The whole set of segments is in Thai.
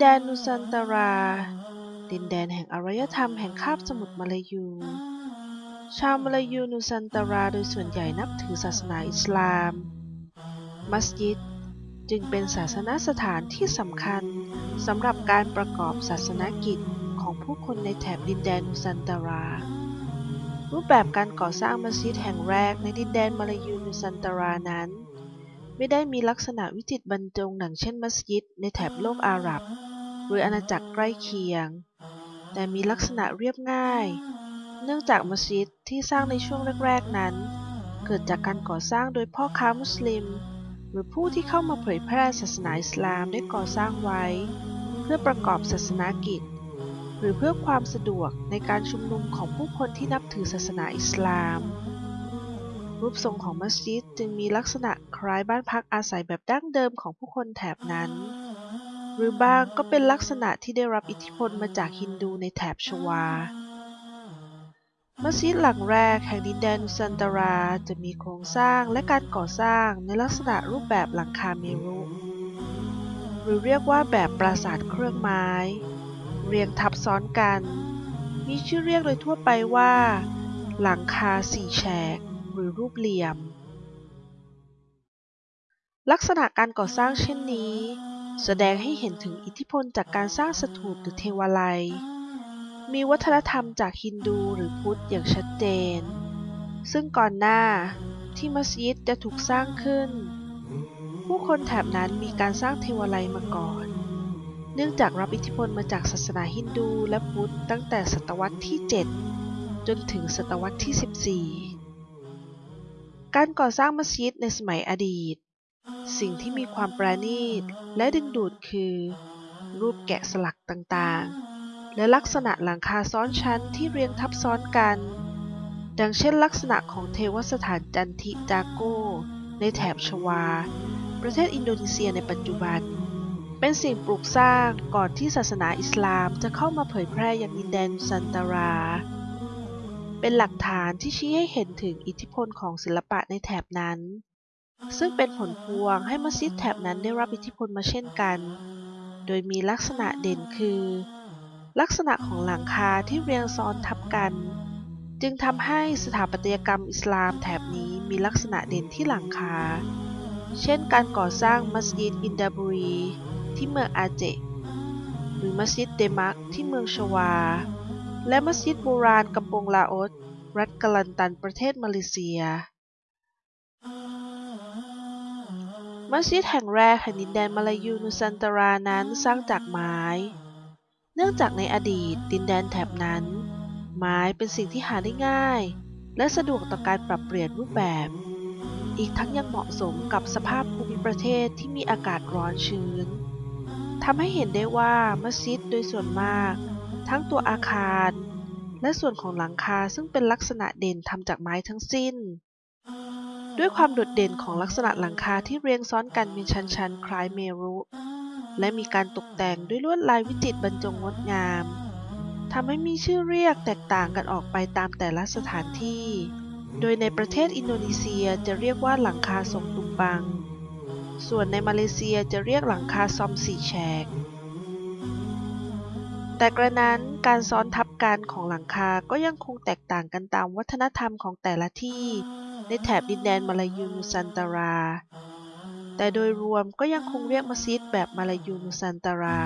แดนนูซันตารา ดินแดนแห่งอารยธรรมแห่งคาบสมุทรมาลายู ชาวมาลายูนูซันตาราโดยส่วนใหญ่นับถือศาสนาอิสลาม มัสยิดจึงเป็นศาสนสถานที่สำคัญสำหรับการประกอบศาสนกิจของผู้คนในแถบดินแดนนูซันตารา รูปแบบการก่อสร้างมัสยิดแห่งแรกในดินแดนมาลายูนูซันตารานั้น ไม่ได้มีลักษณะวิจิตรบรรจงดังเช่นมัสยิดในแถบโลกอาหรับ หรืออาณาจักรใกล้เคียง แต่มีลักษณะเรียบง่าย เนื่องจากมัสยิดที่สร้างในช่วงแรกๆนั้น เกิดจากการก่อสร้างโดยพ่อค้ามุสลิม หรือผู้ที่เข้ามาเผยแพร่ศาสนาอิสลามได้ก่อสร้างไว้ เพื่อประกอบศาสนากิจ หรือเพื่อความสะดวกในการชุมนุมของผู้คนที่นับถือศาสนาอิสลามรูปทรงของมัสยิดจึงมีลักษณะคล้ายบ้านพักอาศัยแบบดั้งเดิมของผู้คนแถบนั้น หรือบางก็เป็นลักษณะที่ได้รับอิทธิพลมาจากฮินดูในแถบชวา มัสยิดหลังแรกแห่งดินแดนนุซันตาราจะมีโครงสร้างและการก่อสร้างในลักษณะรูปแบบหลังคาเมรุ หรือเรียกว่าแบบปราสาทเครื่องไม้ เรียงทับซ้อนกัน มีชื่อเรียกโดยทั่วไปว่า หลังคาสี่แฉก หรือรูปเหลี่ยม ลักษณะการก่อสร้างเช่นนี้ แสดงให้เห็นถึงอิทธิพลจากการสร้างสถูปหรือเทวาลัย มีวัฒนธรรมจากฮินดูหรือพุทธอย่างชัดเจน ซึ่งก่อนหน้าที่มัสยิดจะถูกสร้างขึ้น ผู้คนแถบนั้นมีการสร้างเทวาลัยมาก่อน เนื่องจากรับอิทธิพลมาจากศาสนาฮินดูและพุทธตั้งแต่ศตวรรษที่ 7 จนถึงศตวรรษที่ 14 การก่อสร้างมัสยิดในสมัยอดีต สิ่งที่มีความประณีตและดึงดูดคือ รูปแกะสลักต่างๆ และลักษณะหลังคาซ้อนชั้นที่เรียงทับซ้อนกัน ดังเช่นลักษณะของเทวสถานจันทิจาโกในแถบชวา ประเทศอินโดนีเซียในปัจจุบัน เป็นสิ่งปลูกสร้างก่อนที่ศาสนาอิสลามจะเข้ามาเผยแพร่อยังดินแดนซันตารา เป็นหลักฐานที่ชี้ให้เห็นถึงอิทธิพลของศิลปะในแถบนั้น ซึ่งเป็นผลพวงให้มัสยิดแถบนั้นได้รับอิทธิพลมาเช่นกัน โดยมีลักษณะเด่นคือ ลักษณะของหลังคาที่เรียงซ้อนทับกัน จึงทำให้สถาปัตยกรรมอิสลามแถบนี้มีลักษณะเด่นที่หลังคา เช่นการก่อสร้างมัสยิดอินดาบุรี ที่เมืองอาเจหรือมัสยิดเดมักที่เมืองชวา และมัสยิดโบราณกำปงลาอสรัฐกาลันตันประเทศมาเลเซีย มัสยิดแห่งแรกแห่งดินแดนมาลายูนุซันตารานั้นสร้างจากไม้ เนื่องจากในอดีตดินแดนแถบนั้น ไม้เป็นสิ่งที่หาได้ง่าย และสะดวกต่อการปรับเปลี่ยนรูปแบบ อีกทั้งยังเหมาะสมกับสภาพภูมิประเทศที่มีอากาศร้อนชื้นทำให้เห็นได้ว่ามัสยิดโดยส่วนมาก ทั้งตัวอาคาร และส่วนของหลังคาซึ่งเป็นลักษณะเด่นทำจากไม้ทั้งสิ้น ด้วยความโดดเด่นของลักษณะหลังคาที่เรียงซ้อนกันเป็นชั้นๆ คล้ายเมรุ และมีการตกแต่งด้วยลวดลายวิจิตรบรรจงงดงามทำให้มีชื่อเรียกแตกต่างกันออกไปตามแต่ละสถานที่ โดยในประเทศอินโดนีเซียจะเรียกว่าหลังคาทรงตุมบัง ส่วนในมาเลเซียจะเรียกหลังคาซอมสี่แฉก แต่กระนั้นการซ้อนทับกันของหลังคาก็ยังคงแตกต่างกันตามวัฒนธรรมของแต่ละที่ ในแถบดินแดนมาลายูนุซันตารา แต่โดยรวมก็ยังคงเรียกมัสยิดแบบมาลายูนุซันตารา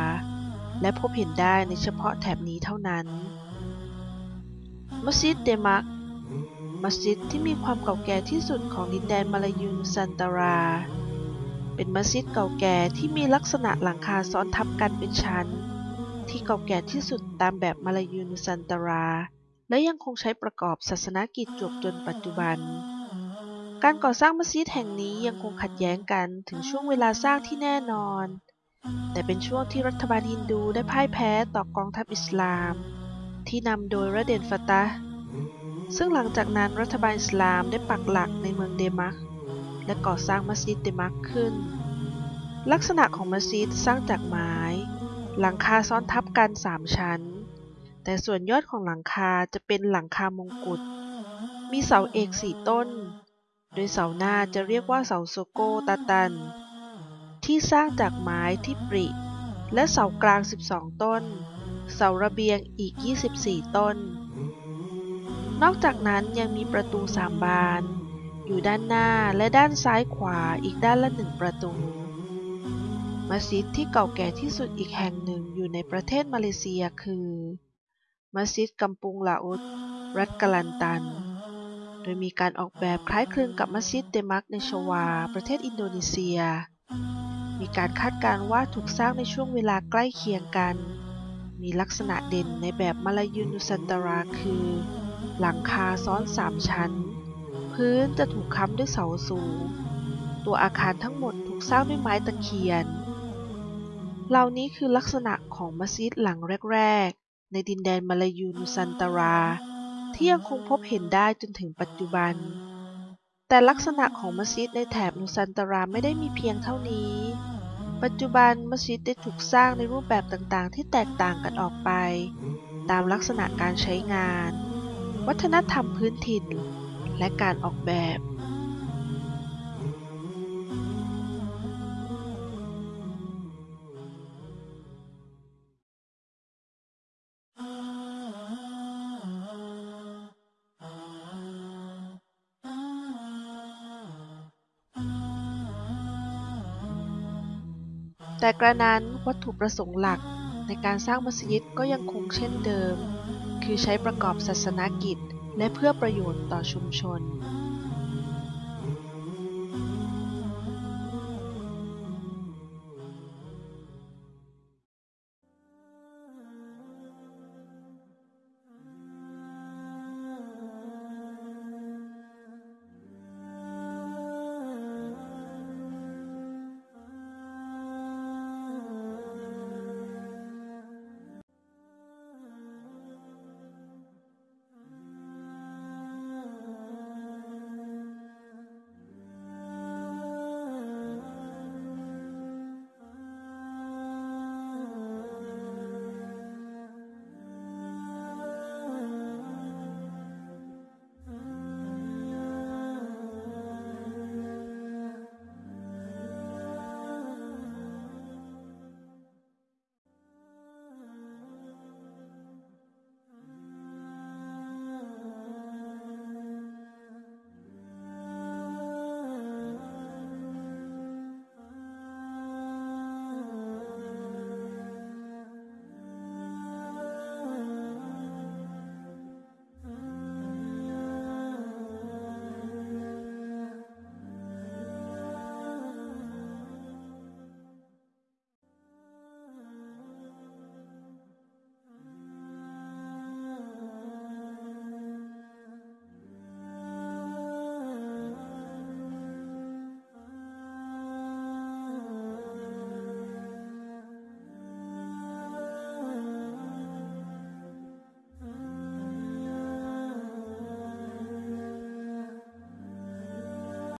และพบเห็นได้ในเฉพาะแถบนี้เท่านั้น มัสยิดเดมัก มัสยิดที่มีความเก่าแก่ที่สุดของดินแดนมาลายูนุซันตารา เป็นมัสยิดเก่าแก่ที่มีลักษณะหลังคาซ้อนทับกันเป็นชั้น ที่เก่าแก่ที่สุดตามแบบมาลายูนุซันตาราและยังคงใช้ประกอบศาสนกิจจวบจนปัจจุบัน การก่อสร้างมัสยิดแห่งนี้ยังคงขัดแย้งกันถึงช่วงเวลาสร้างที่แน่นอน แต่เป็นช่วงที่รัฐบาลฮินดูได้พ่ายแพ้ต่อกองทัพอิสลาม ที่นำโดยระเดนฟาตาซึ่งหลังจากนั้นรัฐบาลอิสลามได้ปักหลักในเมืองเดมักและก่อสร้างมัสยิดเดมักขึ้น ลักษณะของมัสยิดสร้างจากไม้ หลังคาซ้อนทับกันสามชั้น แต่ส่วนยอดของหลังคาจะเป็นหลังคามงกุฎมีเสาเอกสี่ต้น โดยเสาหน้าจะเรียกว่าเสาโซโกตาตัน ที่สร้างจากไม้ที่ปริ และเสากลาง 12 ต้น เสาระเบียงอีก 24 ต้น นอกจากนั้นยังมีประตูสามบาน อยู่ด้านหน้าและด้านซ้ายขวาอีกด้านละหนึ่งประตูมัสยิดที่เก่าแก่ที่สุดอีกแห่งหนึ่งอยู่ในประเทศมาเลเซียคือ มัสยิดกัมปุงลาอุด รัฐกะลันตัน โดยมีการออกแบบคล้ายคลึงกับมัสยิดเดมักในชวา ประเทศอินโดนีเซีย มีการคาดการณ์ว่าถูกสร้างในช่วงเวลาใกล้เคียงกัน มีลักษณะเด่นในแบบมาลายูนุสันตาราคือ หลังคาซ้อนสามชั้น พื้นจะถูกค้ำด้วยเสาสูง ตัวอาคารทั้งหมดถูกสร้างด้วยไม้ตะเคียน เหล่านี้คือลักษณะของมัสยิดหลังแรก ๆ ในดินแดนมาลายูนุสันตารา ที่ยังคงพบเห็นได้จนถึงปัจจุบัน แต่ลักษณะของมัสยิดในแถบนุสันตาราไม่ได้มีเพียงเท่านี้ ปัจจุบันมัสยิดได้ถูกสร้างในรูปแบบต่างๆ ที่แตกต่างกันออกไป ตามลักษณะการใช้งาน วัฒนธรรมพื้นถิ่น และการออกแบบ แต่กระนั้นวัตถุประสงค์หลักในการสร้างมัสยิดก็ยังคงเช่นเดิม คือใช้ประกอบศาสนกิจ และเพื่อประโยชน์ต่อชุมชน